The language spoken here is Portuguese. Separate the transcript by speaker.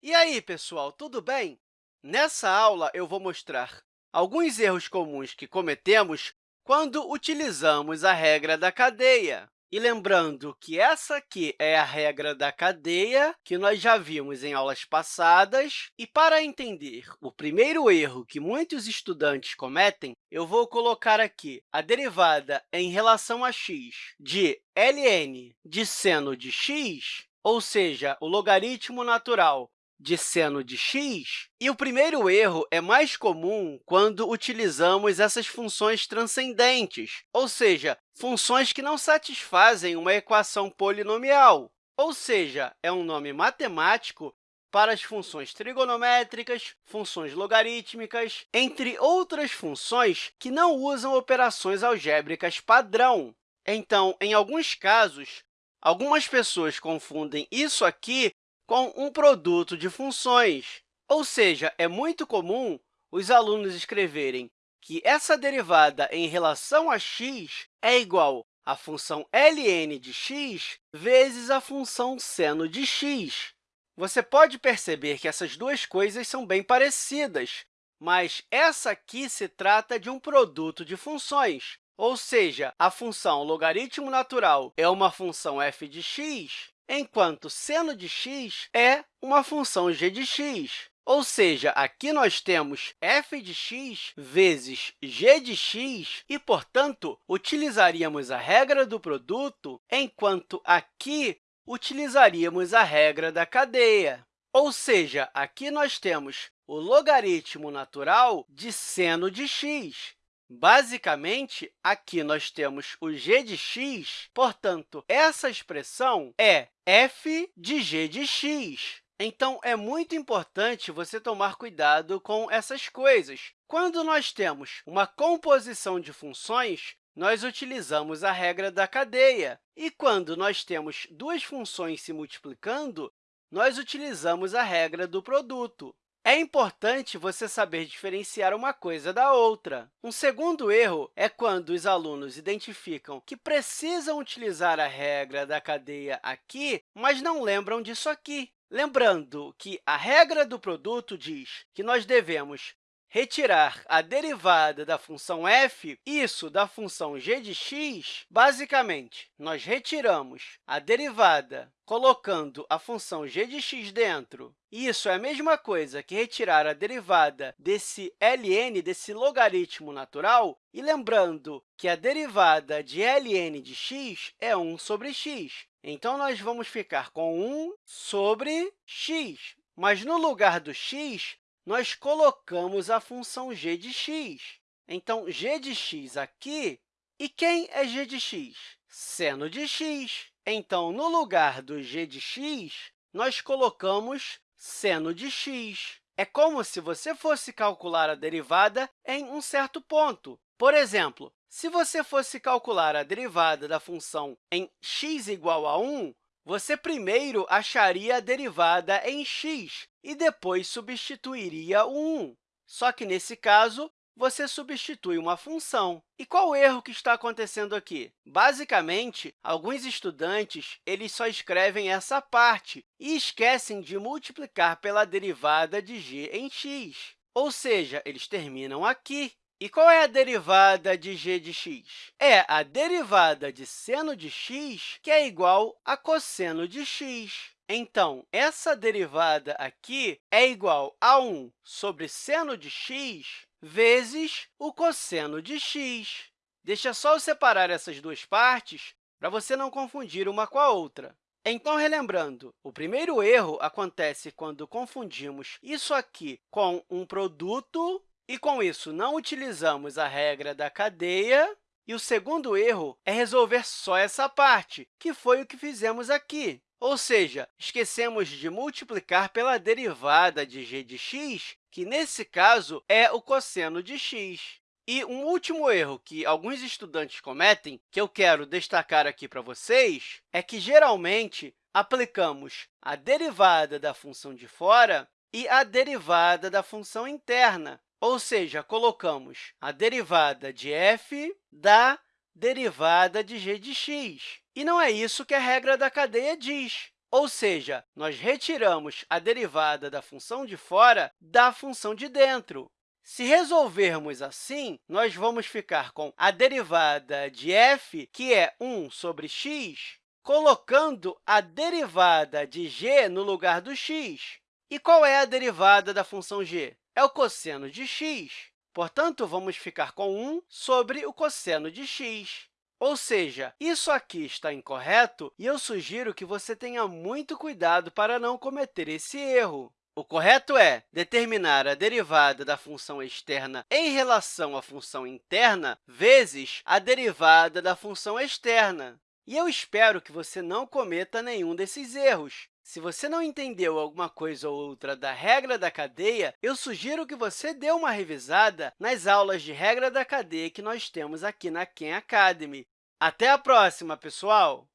Speaker 1: E aí, pessoal, tudo bem? Nessa aula, eu vou mostrar alguns erros comuns que cometemos quando utilizamos a regra da cadeia. E lembrando que essa aqui é a regra da cadeia, que nós já vimos em aulas passadas. E para entender o primeiro erro que muitos estudantes cometem, eu vou colocar aqui a derivada em relação a x de ln de seno de x, ou seja, o logaritmo natural de seno de x. E o primeiro erro é mais comum quando utilizamos essas funções transcendentes, ou seja, funções que não satisfazem uma equação polinomial, ou seja, é um nome matemático para as funções trigonométricas, funções logarítmicas, entre outras funções que não usam operações algébricas padrão. Então, em alguns casos, algumas pessoas confundem isso aqui com um produto de funções. Ou seja, é muito comum os alunos escreverem que essa derivada em relação a x é igual à função ln de x vezes a função seno de x. Você pode perceber que essas duas coisas são bem parecidas, mas essa aqui se trata de um produto de funções, ou seja, a função logaritmo natural é uma função f de x enquanto seno de x é uma função g de x. Ou seja, aqui nós temos f de x vezes g de x e, portanto, utilizaríamos a regra do produto, enquanto aqui utilizaríamos a regra da cadeia. Ou seja, aqui nós temos o logaritmo natural de seno de x, Basicamente, aqui nós temos o g de x, portanto, essa expressão é f de g de x. Então, é muito importante você tomar cuidado com essas coisas. Quando nós temos uma composição de funções, nós utilizamos a regra da cadeia. E quando nós temos duas funções se multiplicando, nós utilizamos a regra do produto. É importante você saber diferenciar uma coisa da outra. Um segundo erro é quando os alunos identificam que precisam utilizar a regra da cadeia aqui, mas não lembram disso aqui. Lembrando que a regra do produto diz que nós devemos retirar a derivada da função f, isso da função g de x, basicamente, nós retiramos a derivada colocando a função g de x dentro. Isso é a mesma coisa que retirar a derivada desse ln, desse logaritmo natural, e lembrando que a derivada de ln de x é 1 sobre x. Então, nós vamos ficar com 1 sobre x. Mas, no lugar do x, nós colocamos a função g de x. Então, g de x aqui. E quem é g de x? Seno de x. Então, no lugar do g de x, nós colocamos seno de x. É como se você fosse calcular a derivada em um certo ponto. Por exemplo, se você fosse calcular a derivada da função em x igual a 1, você primeiro acharia a derivada em x e depois substituiria o 1. Só que, nesse caso, você substitui uma função. E qual o erro que está acontecendo aqui? Basicamente, alguns estudantes eles só escrevem essa parte e esquecem de multiplicar pela derivada de g em x. Ou seja, eles terminam aqui. E qual é a derivada de g de x? É a derivada de seno de x, que é igual a cosseno de x. Então, essa derivada aqui é igual a 1 sobre seno de x vezes o cosseno de x. Deixa só eu separar essas duas partes para você não confundir uma com a outra. Então, relembrando, o primeiro erro acontece quando confundimos isso aqui com um produto e, com isso, não utilizamos a regra da cadeia. E o segundo erro é resolver só essa parte, que foi o que fizemos aqui. Ou seja, esquecemos de multiplicar pela derivada de g de x, que, nesse caso, é o cosseno de x. E um último erro que alguns estudantes cometem, que eu quero destacar aqui para vocês, é que, geralmente, aplicamos a derivada da função de fora e a derivada da função interna, ou seja, colocamos a derivada de f da derivada de g de x. E não é isso que a regra da cadeia diz. ou seja, nós retiramos a derivada da função de fora da função de dentro. Se resolvermos assim, nós vamos ficar com a derivada de f, que é 1 sobre x, colocando a derivada de g no lugar do x. E qual é a derivada da função g? É o cosseno de x. Portanto, vamos ficar com 1 sobre o cosseno de x. Ou seja, isso aqui está incorreto e eu sugiro que você tenha muito cuidado para não cometer esse erro. O correto é determinar a derivada da função externa em relação à função interna vezes a derivada da função externa. E eu espero que você não cometa nenhum desses erros. Se você não entendeu alguma coisa ou outra da regra da cadeia, eu sugiro que você dê uma revisada nas aulas de regra da cadeia que nós temos aqui na Khan Academy. Até a próxima, pessoal!